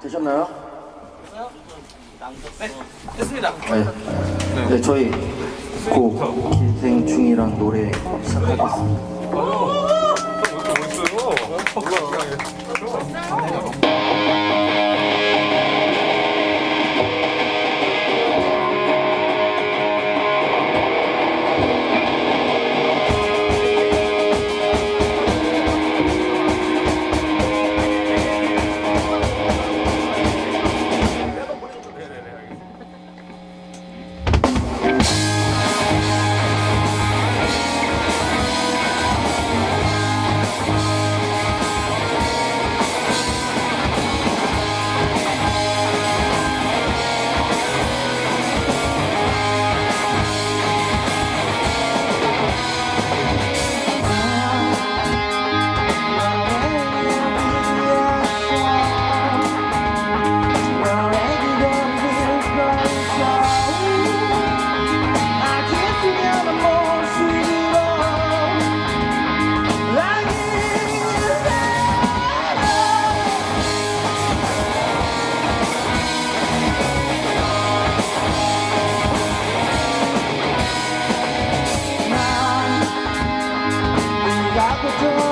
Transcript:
되셨나요? 네, 됐습니다. 네. 네, 저희 곡 기생충이란 노래 시작하겠습니다. 멋있어요. before